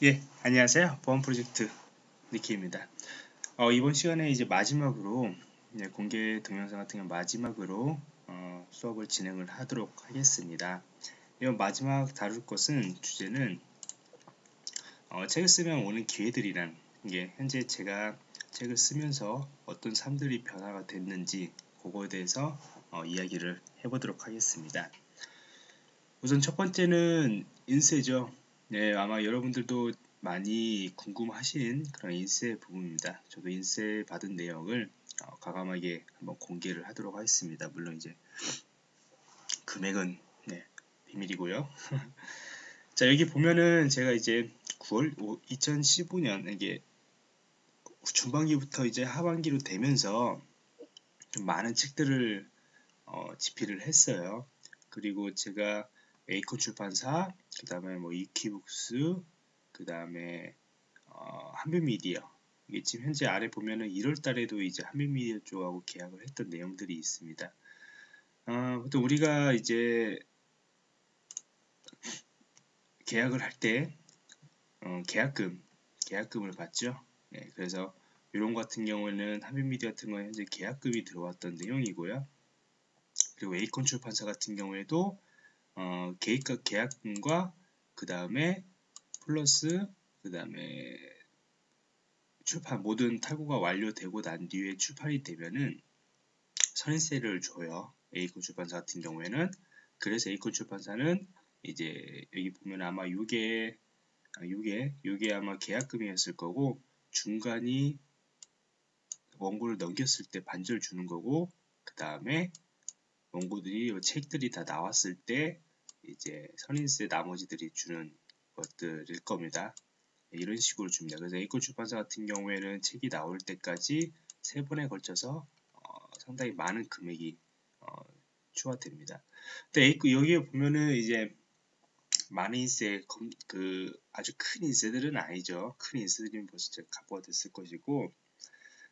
예, 안녕하세요. 보안 프로젝트 니키입니다. 어, 이번 시간에 이제 마지막으로 예, 공개 동영상 같은 경우 마지막으로 어, 수업을 진행을 하도록 하겠습니다. 이번 마지막 다룰 것은 주제는 어, 책을 쓰면 오는 기회들이란 게 현재 제가 책을 쓰면서 어떤 삶들이 변화가 됐는지 그거에 대해서 어, 이야기를 해보도록 하겠습니다. 우선 첫 번째는 인쇄죠. 네, 아마 여러분들도 많이 궁금하신 그런 인쇄 부분입니다. 저도 인쇄 받은 내용을 어, 과감하게 한번 공개를 하도록 하겠습니다. 물론 이제 금액은 네, 비밀이고요. 자 여기 보면은 제가 이제 9월 2015년 이게 중반기부터 이제 하반기로 되면서 좀 많은 책들을 어, 집필을 했어요. 그리고 제가 에이콘 출판사, 그 다음에 뭐 이키북스, 그 다음에 어, 한빛미디어 이게 지금 현재 아래 보면은 1월 달에도 이제 한빛미디어 쪽하고 계약을 했던 내용들이 있습니다. 어, 보통 우리가 이제 계약을 할때 어, 계약금, 계약금을 받죠. 네, 그래서 이런 같은 경우에는 한빛미디어 같은 경우는 현재 계약금이 들어왔던 내용이고요. 그리고 에이콘 출판사 같은 경우에도 어, 계획 계약금과 그 다음에 플러스 그 다음에 출판 모든 탈구가 완료되고 난 뒤에 출판이 되면은 선인세를 줘요. 에이콘 출판사 같은 경우에는 그래서 에이콘 출판사는 이제 여기 보면 아마 요게 아, 요게 요게 아마 계약금이었을 거고 중간이 원고를 넘겼을 때 반절 주는 거고 그 다음에 원고들이 책들이 다 나왔을 때 이제 선인세 나머지들이 주는 것들일 겁니다. 이런 식으로 줍니다. 그래서 에이코 출판사 같은 경우에는 책이 나올 때까지 세 번에 걸쳐서 어, 상당히 많은 금액이 어, 추가됩니다. 근데 에이코 여기에 보면은 이제 많은 인세 그 아주 큰 인세들은 아니죠. 큰 인세들이면 벌써 값부가 됐을 것이고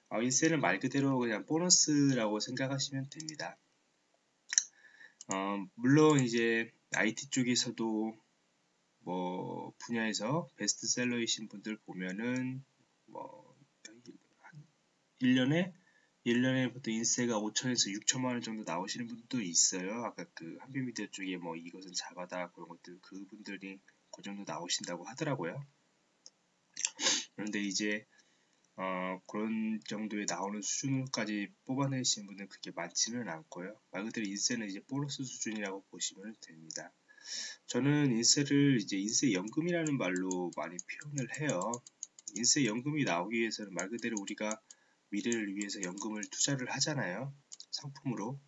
어, 인세는 말 그대로 그냥 보너스라고 생각하시면 됩니다. 어, 물론 이제 IT 쪽에서도 뭐 분야에서 베스트셀러이신 분들 보면은 뭐 1년에 1년에 보통 인세가 5천에서 6천만 원 정도 나오시는 분도 있어요. 아까 그 한빛미디어 쪽에 뭐 이것은 작아다 그런 것들 그분들이 그 정도 나오신다고 하더라고요. 그런데 이제 어, 그런 정도에 나오는 수준까지 뽑아내시는 분은 그게 많지는 않고요. 말 그대로 인세는 이제 보너스 수준이라고 보시면 됩니다. 저는 인세를 이제 인세 연금이라는 말로 많이 표현을 해요. 인세 연금이 나오기 위해서는 말 그대로 우리가 미래를 위해서 연금을 투자를 하잖아요. 상품으로.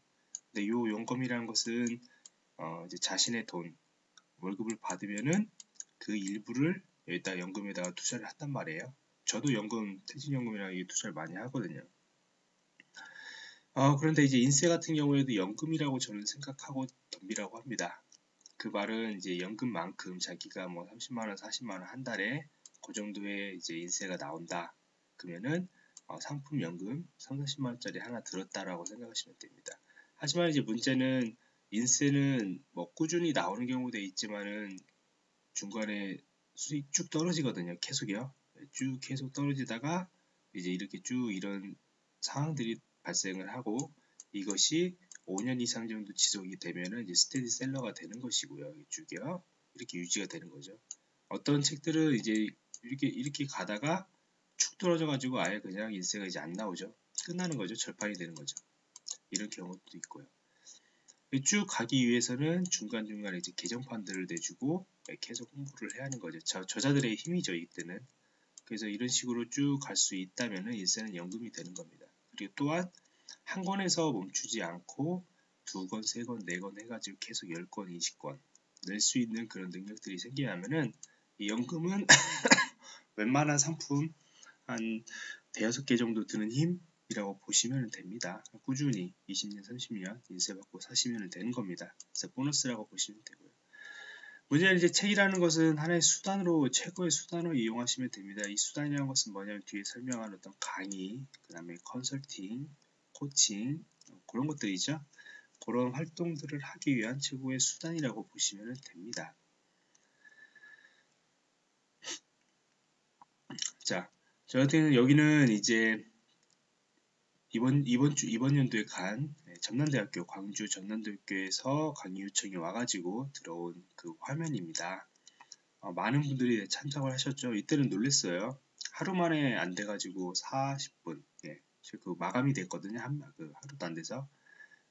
근데 이 연금이라는 것은 어, 이제 자신의 돈, 월급을 받으면은 그 일부를 여기다 연금에다가 투자를 한단 말이에요. 저도 연금, 퇴직연금이랑 이 투자를 많이 하거든요. 어, 그런데 이제 인세 같은 경우에도 연금이라고 저는 생각하고 덤비라고 합니다. 그 말은 이제 연금만큼 자기가 뭐 30만원, 40만원 한 달에 그 정도의 이제 인세가 나온다. 그러면은 어, 상품 연금 3, 40만원짜리 하나 들었다라고 생각하시면 됩니다. 하지만 이제 문제는 인세는 뭐 꾸준히 나오는 경우도 있지만은 중간에 수익 쭉 떨어지거든요. 계속이요. 쭉 계속 떨어지다가 이제 이렇게 쭉 이런 상황들이 발생을 하고 이것이 5년 이상 정도 지속이 되면은 이제 스테디 셀러가 되는 것이고요. 쭉이요. 이렇게 유지가 되는 거죠. 어떤 책들은 이제 이렇게 이렇게 가다가 축 떨어져 가지고 아예 그냥 인쇄가 이제 안 나오죠. 끝나는 거죠. 절판이 되는 거죠. 이런 경우도 있고요. 쭉 가기 위해서는 중간중간에 이제 개정판들을 내주고 계속 홍보를 해야 하는 거죠. 저, 저자들의 힘이죠. 이때는. 그래서 이런 식으로 쭉 갈 수 있다면 인쇄는 연금이 되는 겁니다. 그리고 또한 한 권에서 멈추지 않고 두 권, 세 권, 네 권 해가지고 계속 열 권, 이십 권낼 수 있는 그런 능력들이 생기면은 이 연금은 웬만한 상품 한 대여섯 개 정도 드는 힘이라고 보시면 됩니다. 꾸준히 20년, 30년 인쇄받고 사시면 되는 겁니다. 그래서 보너스라고 보시면 되고요. 문제는 이제 책이라는 것은 하나의 수단으로 최고의 수단으로 이용하시면 됩니다. 이 수단이라는 것은 뭐냐면 뒤에 설명한 어떤 강의, 그 다음에 컨설팅, 코칭 그런 것들이죠. 그런 활동들을 하기 위한 최고의 수단이라고 보시면 됩니다. 자, 저 같은 여기는 이제 이번 이번 주 이번 연도에 간 네, 전남대학교 광주 전남대학교에서 강의 요청이 와가지고 들어온 그 화면입니다. 어, 많은 분들이 참석을 하셨죠. 이때는 놀랬어요. 하루 만에 안 돼가지고 40분, 예, 그 마감이 됐거든요. 한, 그 하루도 안 돼서.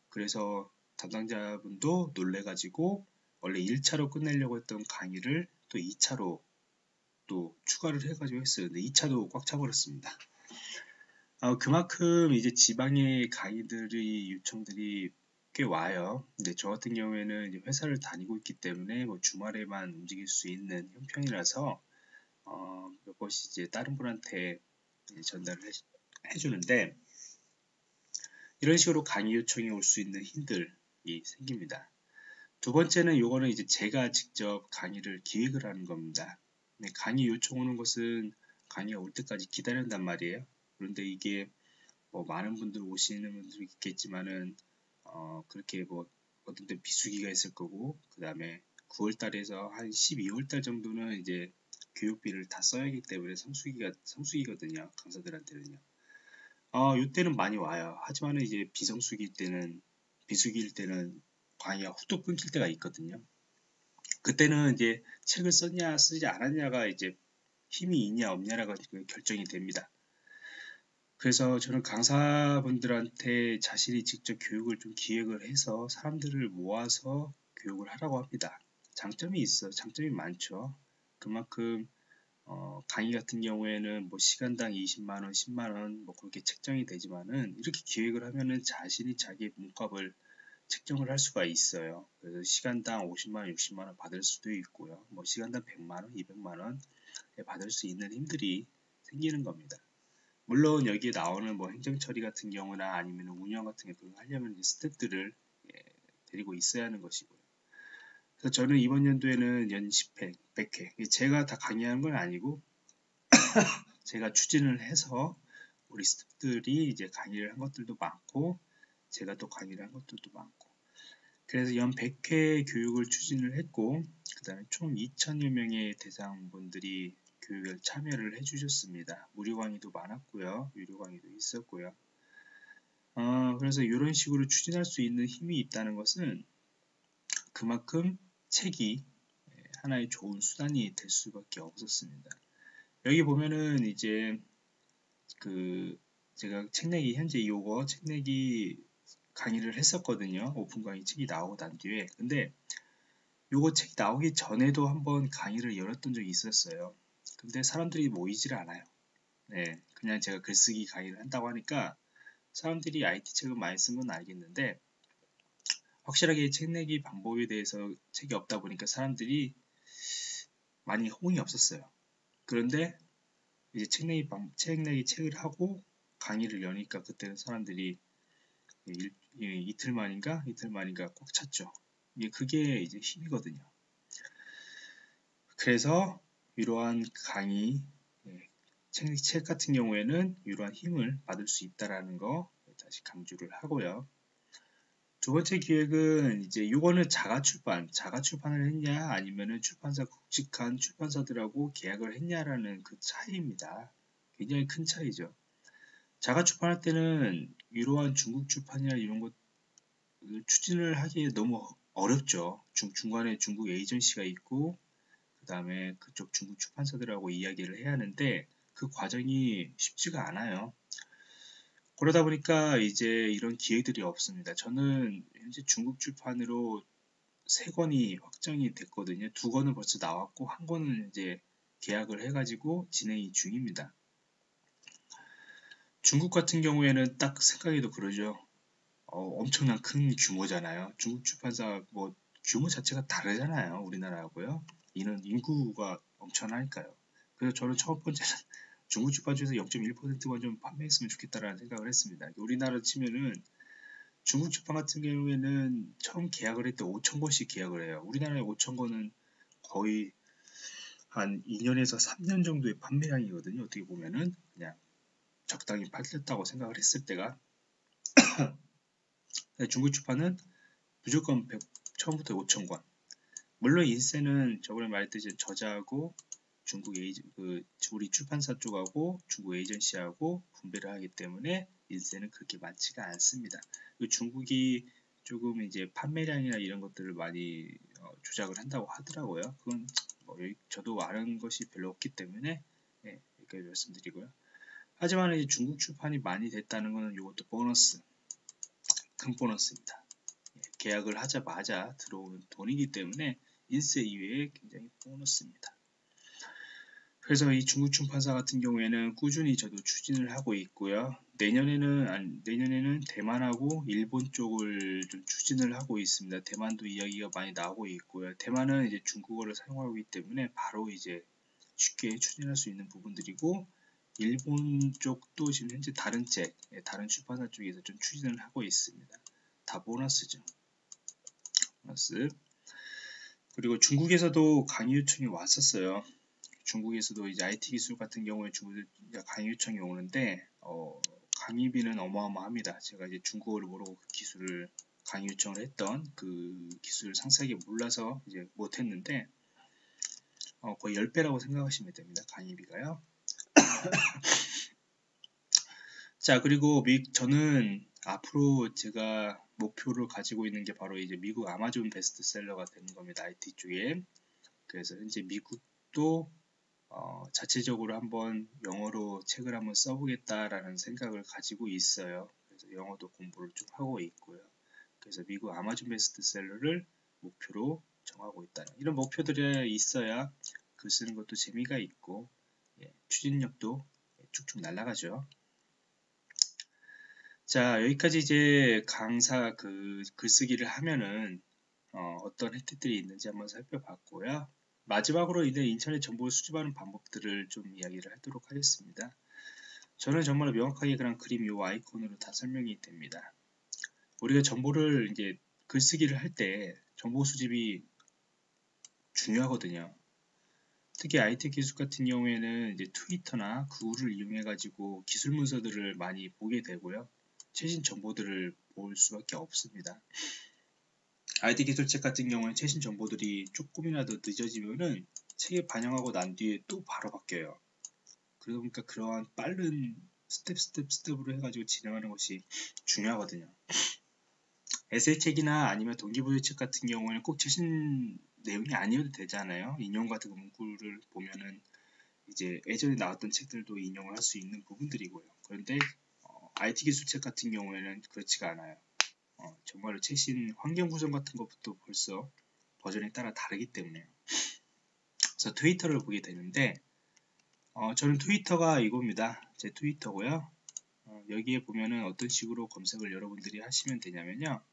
그래서 담당자분도 놀래가지고 원래 1차로 끝내려고 했던 강의를 또 2차로 또 추가를 해가지고 했어요. 근데 2차도 꽉 차버렸습니다. 어, 그만큼 이제 지방의 강의들이 요청들이 꽤 와요. 근데 저 같은 경우에는 회사를 다니고 있기 때문에 뭐 주말에만 움직일 수 있는 형편이라서 어, 몇 번씩 이제 다른 분한테 전달을 해, 해주는데 이런 식으로 강의 요청이 올 수 있는 힘들이 생깁니다. 두 번째는 요거는 이제 제가 직접 강의를 기획을 하는 겁니다. 강의 요청 오는 것은 강의가 올 때까지 기다린단 말이에요. 그런데 이게 뭐 많은 분들 오시는 분들이 있겠지만은 어 그렇게 뭐 어떤 때 비수기가 있을 거고 그 다음에 9월 달에서 한 12월 달 정도는 이제 교육비를 다 써야 하기 때문에 성수기가 성수기거든요 강사들한테는요. 어 이때는 많이 와요. 하지만 이제 비성수기 때는 비수기일 때는 강의가 후뚝 끊길 때가 있거든요. 그때는 이제 책을 썼냐 쓰지 않았냐가 이제 힘이 있냐 없냐라고 결정이 됩니다 그래서 저는 강사분들한테 자신이 직접 교육을 좀 기획을 해서 사람들을 모아서 교육을 하라고 합니다. 장점이 있어, 장점이 많죠. 그만큼 어, 강의 같은 경우에는 뭐 시간당 20만원, 10만원 뭐 그렇게 책정이 되지만은 이렇게 기획을 하면은 자신이 자기 몸값을 책정을 할 수가 있어요. 그래서 시간당 50만원, 60만원 받을 수도 있고요. 뭐 시간당 100만원, 200만원 받을 수 있는 힘들이 생기는 겁니다. 물론 여기에 나오는 뭐 행정 처리 같은 경우나 아니면 운영 같은 경우 하려면 스태프들을 예, 데리고 있어야 하는 것이고요. 그래서 저는 이번 연도에는 연 10회, 100회 제가 다 강의하는 건 아니고 제가 추진을 해서 우리 스태프들이 이제 강의를 한 것들도 많고 제가 또 강의를 한 것들도 많고 그래서 연 100회 교육을 추진을 했고 그 다음에 총 2천여 명의 대상분들이 교육에 참여를 해주셨습니다. 무료 강의도 많았고요. 유료 강의도 있었고요. 어, 그래서 이런 식으로 추진할 수 있는 힘이 있다는 것은 그만큼 책이 하나의 좋은 수단이 될 수밖에 없었습니다. 여기 보면은 이제 그 제가 책내기 현재 요거 책내기 강의를 했었거든요. 오픈 강의 책이 나오고 난 뒤에 근데 요거 책이 나오기 전에도 한번 강의를 열었던 적이 있었어요. 근데 사람들이 모이질 않아요. 네, 그냥 제가 글쓰기 강의를 한다고 하니까 사람들이 IT 책을 많이 쓴 건 알겠는데 확실하게 책 내기 방법에 대해서 책이 없다 보니까 사람들이 많이 호응이 없었어요. 그런데 이제 책 내기 방, 책 내기 책을 하고 강의를 여니까 그때는 사람들이 일, 이틀 만인가 이틀 만인가 꽉 찼죠. 이게 그게 이제 힘이거든요. 그래서 이러한 강의, 예, 책, 책 같은 경우에는 이러한 힘을 받을 수 있다라는 거 다시 강조를 하고요. 두 번째 기획은 이제 이거는 자가 출판, 자가 출판을 했냐 아니면은 출판사 국직한 출판사들하고 계약을 했냐라는 그 차이입니다. 굉장히 큰 차이죠. 자가 출판할 때는 이러한 중국 출판이나 이런 것 추진을 하기에 너무 어렵죠. 중, 중간에 중국 에이전시가 있고 그 다음에 그쪽 중국 출판사들하고 이야기를 해야 하는데 그 과정이 쉽지가 않아요. 그러다 보니까 이제 이런 기회들이 없습니다. 저는 현재 중국 출판으로 세 권이 확정이 됐거든요. 두 권은 벌써 나왔고 한 권은 이제 계약을 해가지고 진행이 중입니다. 중국 같은 경우에는 딱 생각해도 그러죠. 어, 엄청난 큰 규모잖아요. 중국 출판사 뭐 규모 자체가 다르잖아요. 우리나라하고요. 이는 인구가 엄청나니까요. 그래서 저는 첫 번째는 중국 주파주에서 0.1%만 좀 판매했으면 좋겠다라는 생각을 했습니다. 우리나라 치면은 중국 주판 같은 경우에는 처음 계약을 할 때 5천 권씩 계약을 해요. 우리나라의 5천 권은 거의 한 2년에서 3년 정도의 판매량이거든요. 어떻게 보면은 그냥 적당히 팔렸다고 생각을 했을 때가 중국 주판은 무조건 100, 처음부터 5천 권 물론 인쇄는 저번에 말했듯이 저자하고 중국 에이전 그 우리 출판사 쪽하고 중국 에이전시하고 분배를 하기 때문에 인세는 그렇게 많지가 않습니다. 그 중국이 조금 이제 판매량이나 이런 것들을 많이 어, 조작을 한다고 하더라고요. 그건 뭐 저도 아는 것이 별로 없기 때문에 예, 이렇게 말씀드리고요. 하지만 이제 중국 출판이 많이 됐다는 것은 이것도 보너스, 큰 보너스입니다. 예, 계약을 하자마자 들어오는 돈이기 때문에 인세 이외에 굉장히 보너스입니다. 그래서 이 중국 출판사 같은 경우에는 꾸준히 저도 추진을 하고 있고요. 내년에는 아니, 내년에는 대만하고 일본 쪽을 좀 추진을 하고 있습니다. 대만도 이야기가 많이 나오고 있고요. 대만은 이제 중국어를 사용하고 있기 때문에 바로 이제 쉽게 추진할 수 있는 부분들이고 일본 쪽도 지금 현재 다른 책, 예, 다른 출판사 쪽에서 좀 추진을 하고 있습니다. 다 보너스죠. 보너스. 그리고 중국에서도 강의 요청이 왔었어요. 중국에서도 이제 IT 기술 같은 경우에 중국 강의 요청이 오는데 어, 강의비는 어마어마합니다. 제가 이제 중국어를 모르고 그 기술을 강의 요청을 했던 그 기술을 상세하게 몰라서 이제 못했는데 어, 거의 10배라고 생각하시면 됩니다. 강의비가요. 자 그리고 미, 저는 앞으로 제가 목표를 가지고 있는 게 바로 이제 미국 아마존 베스트셀러가 되는 겁니다. IT 쪽에. 그래서 현재 미국도 어, 자체적으로 한번 영어로 책을 한번 써보겠다라는 생각을 가지고 있어요. 그래서 영어도 공부를 좀 하고 있고요. 그래서 미국 아마존 베스트셀러를 목표로 정하고 있다. 이런 목표들이 있어야 글 쓰는 것도 재미가 있고 예, 추진력도 쭉쭉 날아가죠. 자 여기까지 이제 강사 그 글쓰기를 하면은 어, 떤 혜택들이 있는지 한번 살펴봤고요. 마지막으로 이제 인터넷 정보를 수집하는 방법들을 좀 이야기를 하도록 하겠습니다. 저는 정말 명확하게 그냥 그림 이 아이콘으로 다 설명이 됩니다. 우리가 정보를 이제 글쓰기를 할 때 정보 수집이 중요하거든요. 특히 IT 기술 같은 경우에는 이제 트위터나 구글을 이용해 가지고 기술 문서들을 많이 보게 되고요. 최신 정보들을 볼 수밖에 없습니다. IT 기술책 같은 경우는 최신 정보들이 조금이라도 늦어지면은 책에 반영하고 난 뒤에 또 바로 바뀌어요. 그러다 보니까 그러한 빠른 step step step으로 해가지고 진행하는 것이 중요하거든요. 에세이 책이나 아니면 동기부여 책 같은 경우에는 꼭 최신 내용이 아니어도 되잖아요. 인용 같은 문구를 보면은 이제 예전에 나왔던 책들도 인용을 할 수 있는 부분들이고요. 그런데 어, IT 기술책 같은 경우에는 그렇지가 않아요. 어, 정말로 최신 환경 구성 같은 것부터 벌써 버전에 따라 다르기 때문에 그래서 트위터를 보게 되는데 어, 저는 트위터가 이겁니다. 제 트위터고요. 어, 여기에 보면은 어떤 식으로 검색을 여러분들이 하시면 되냐면요.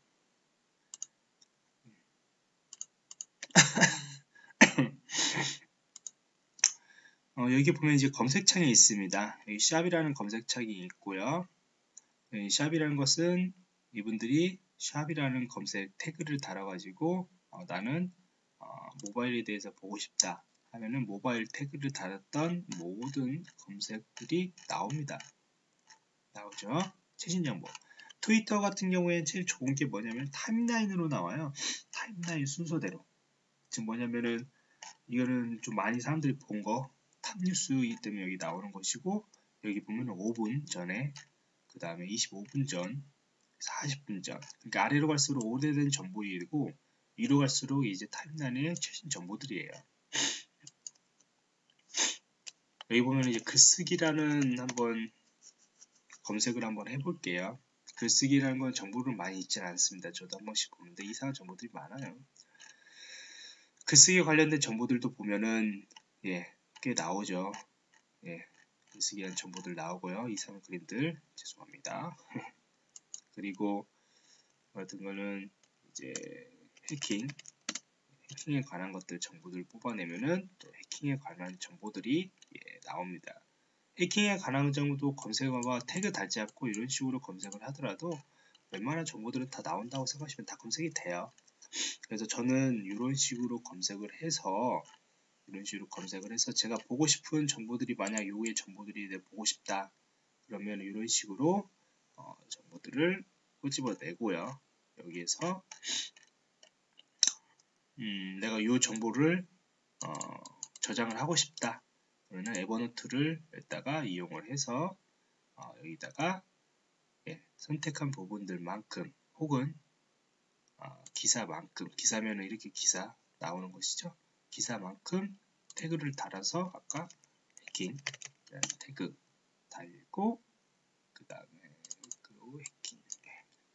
어, 여기 보면 이제 검색창이 있습니다. 여기 샵이라는 검색창이 있고요. 샵이라는 것은 이분들이 샵이라는 검색 태그를 달아가지고 어, 나는 어, 모바일에 대해서 보고 싶다 하면은 모바일 태그를 달았던 모든 검색들이 나옵니다. 나오죠? 최신 정보. 트위터 같은 경우에 제일 좋은 게 뭐냐면 타임라인으로 나와요. 타임라인 순서대로. 지금 뭐냐면은 이거는 좀 많이 사람들이 본 거 탑뉴스이기 때문에 여기 나오는 것이고 여기 보면 5분 전에 그 다음에 25분 전 40분 전. 그러니까 아래로 갈수록 오래된 정보이고 위로 갈수록 이제 타임라인의 최신 정보들이에요. 여기 보면 이제 글쓰기라는 한번 검색을 한번 해볼게요. 글쓰기라는 건 정보를 많이 있지는 않습니다. 저도 한 번씩 보는데 이상한 정보들이 많아요. 글쓰기 관련된 정보들도 보면은 예, 꽤 나오죠. 예, 글쓰기한 정보들 나오고요. 이상한 그림들 죄송합니다. 그리고 같은 거는 이제 해킹 해킹에 관한 것들 정보들을 뽑아내면은 또 해킹에 관한 정보들이 예, 나옵니다. 해킹에 관한 정도 검색어가 태그 달지 않고 이런 식으로 검색을 하더라도 웬만한 정보들은 다 나온다고 생각하시면 다 검색이 돼요. 그래서 저는 이런 식으로 검색을 해서 이런 식으로 검색을 해서 제가 보고 싶은 정보들이 만약 요의 정보들이 내 보고 싶다 그러면 이런 식으로 어, 정보들을 꼬집어내고요. 여기에서 음, 내가 이 정보를 어, 저장을 하고 싶다. 그러면 에버노트를 여기다가 이용을 해서 어, 여기다가 예, 선택한 부분들만큼 혹은 어, 기사만큼 기사면은 이렇게 기사 나오는 것이죠. 기사만큼 태그를 달아서 아까 해킹 태그 달고 그 다음에 그 해킹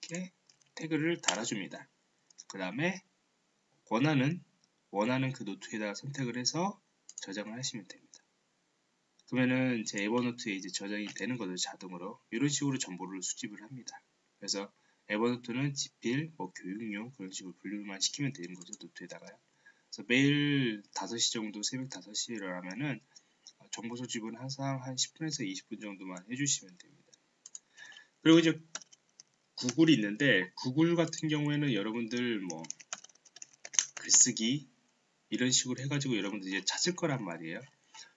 이렇게 태그를 달아줍니다. 그 다음에 원하는 원하는 그 노트에다가 선택을 해서 저장을 하시면 됩니다. 그러면은 제 에버노트에 이제 저장이 되는 거죠 자동으로 이런 식으로 정보를 수집을 합니다. 그래서 에버노트는 집필, 뭐 교육용 그런 식으로 분류만 시키면 되는 거죠 노트에다가요. 그래서 매일 5시 정도 새벽 5시에 일어나면은 정보 수집은 항상 한 10분에서 20분 정도만 해주시면 됩니다. 그리고 이제 구글이 있는데 구글 같은 경우에는 여러분들 뭐 글쓰기 이런 식으로 해가지고 여러분들 이제 찾을 거란 말이에요.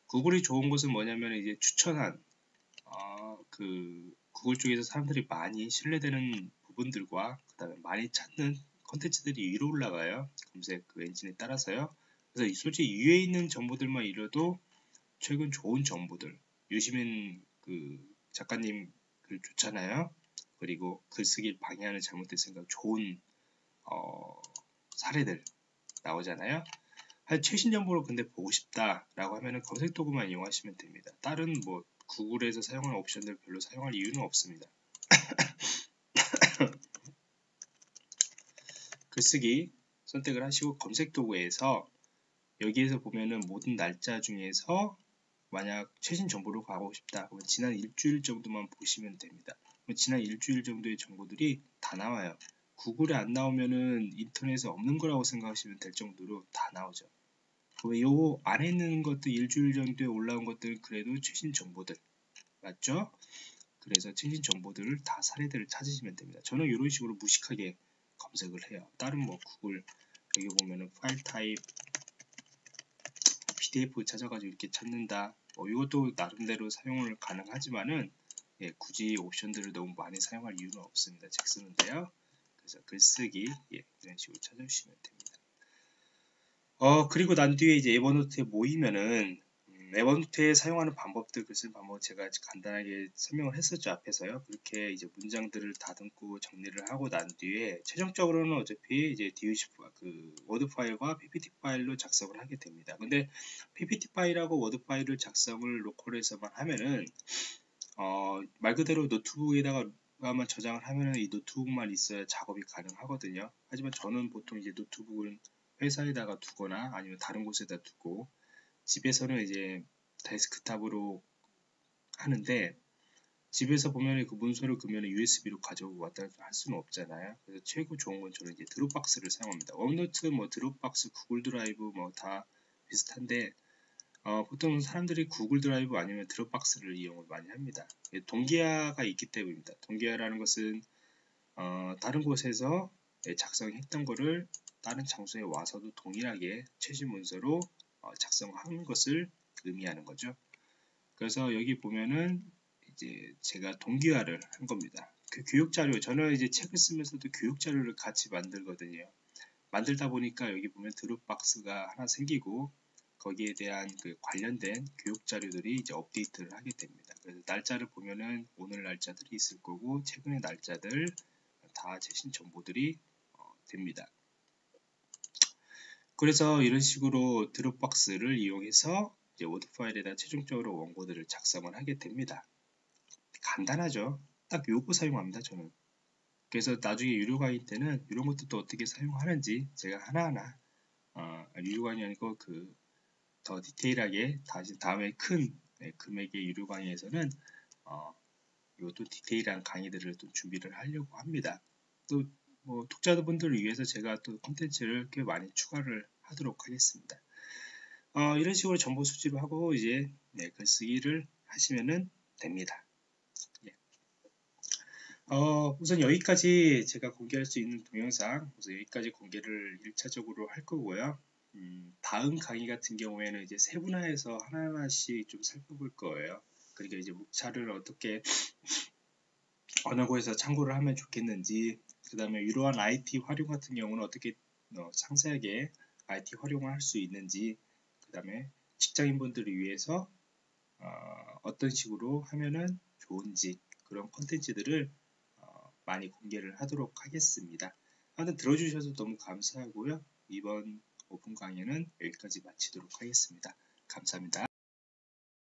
구글이 좋은 것은 뭐냐면 이제 추천한 어, 그 구글 쪽에서 사람들이 많이 신뢰되는 부분들과 그 다음에 많이 찾는 컨텐츠들이 위로 올라가요. 검색 그 엔진에 따라서요. 그래서 솔직히 위에 있는 정보들만 잃어도 최근 좋은 정보들 유시민 그 작가님 글 좋잖아요. 그리고 글쓰기 방해하는 잘못된 생각 좋은 어, 사례들 나오잖아요. 최신 정보를 근데 보고 싶다라고 하면은 검색 도구만 이용하시면 됩니다. 다른 뭐 구글에서 사용하는 옵션들 별로 사용할 이유는 없습니다. 글쓰기 선택을 하시고 검색 도구에서 여기에서 보면은 모든 날짜 중에서 만약 최신 정보로 가고 싶다 그러면 지난 일주일 정도만 보시면 됩니다. 지난 일주일 정도의 정보들이 다 나와요. 구글에 안 나오면은 인터넷에 없는 거라고 생각하시면 될 정도로 다 나오죠. 요 안에 있는 것들 일주일 정도에 올라온 것들 그래도 최신 정보들 맞죠? 그래서 최신 정보들을 다 사례들을 찾으시면 됩니다. 저는 이런 식으로 무식하게 검색을 해요. 다른 뭐 구글 여기 보면은 파일 타입 PDF 찾아가지고 이렇게 찾는다. 뭐 이것도 나름대로 사용을 가능하지만은 예, 굳이 옵션들을 너무 많이 사용할 이유는 없습니다. 책 쓰는데요. 그래서 글쓰기 예, 이런 식으로 찾아주시면 됩니다. 어 그리고 난 뒤에 이제 에버노트에 모이면은 음, Evernote에 사용하는 방법들 글 쓰는 방법 제가 간단하게 설명을 했었죠 앞에서요. 그렇게 이제 문장들을 다듬고 정리를 하고 난 뒤에 최종적으로는 어차피 이제 DOC 그 Word 파일과 PPT 파일로 작성을 하게 됩니다. 근데 PPT 파일하고 Word 파일을 작성을 local에서만 하면은 어, 말 그대로 노트북에다가 만 저장을 하면은 이 노트북만 있어야 작업이 가능하거든요. 하지만 저는 보통 이제 노트북은 회사에다가 두거나 아니면 다른 곳에다 두고 집에서는 이제 데스크탑으로 하는데 집에서 보면 그 문서를 그러면 USB로 가져오고 왔다 할 수는 없잖아요. 그래서 최고 좋은 건 저는 이제 Dropbox를 사용합니다. OneNote, 뭐 Dropbox, Google Drive 뭐 다 비슷한데 어, 보통 사람들이 Google Drive 아니면 Dropbox를 이용을 많이 합니다. 동기화가 있기 때문입니다. 동기화라는 것은 어, 다른 곳에서 작성했던 거를 다른 장소에 와서도 동일하게 최신 문서로 어, 작성하는 것을 의미하는 거죠. 그래서 여기 보면은 이제 제가 동기화를 한 겁니다. 그 교육 자료 저는 이제 책을 쓰면서도 교육 자료를 같이 만들거든요. 만들다 보니까 여기 보면 드롭박스가 하나 생기고 거기에 대한 그 관련된 교육 자료들이 이제 업데이트를 하게 됩니다. 그래서 날짜를 보면은 오늘 날짜들이 있을 거고 최근의 날짜들 다 최신 정보들이 어, 됩니다. 그래서 이런 식으로 Dropbox를 이용해서 이제 Word 파일에다 최종적으로 원고들을 작성을 하게 됩니다. 간단하죠. 딱 요거 사용합니다. 저는. 그래서 나중에 유료 강의 때는 이런 것도 또 어떻게 사용하는지 제가 하나하나 어, 유료 강의 아니고 그 더 디테일하게 다시 다음에 큰 네, 금액의 유료 강의에서는 어, 이것도 디테일한 강의들을 또 준비를 하려고 합니다. 또 뭐 독자분들을 위해서 제가 또 콘텐츠를 꽤 많이 추가를 하도록 하겠습니다. 어, 이런 식으로 정보 수집을 하고 이제 네, 글쓰기를 하시면 됩니다. 예. 어, 우선 여기까지 제가 공개할 수 있는 동영상 우선 여기까지 공개를 1차적으로 할 거고요. 음, 다음 강의 같은 경우에는 이제 세분화해서 하나하나씩 좀 살펴볼 거예요. 그러니까 이제 묵차를 어떻게 어느 곳에서 참고를 하면 좋겠는지 그 다음에 이러한 IT 활용 같은 경우는 어떻게 어, 상세하게 IT 활용을 할 수 있는지 그 다음에 직장인분들을 위해서 어, 떤 식으로 하면은 좋은지 그런 콘텐츠들을 어, 많이 공개를 하도록 하겠습니다. 하여튼 들어주셔서 너무 감사하고요. 이번 오픈 강의는 여기까지 마치도록 하겠습니다. 감사합니다.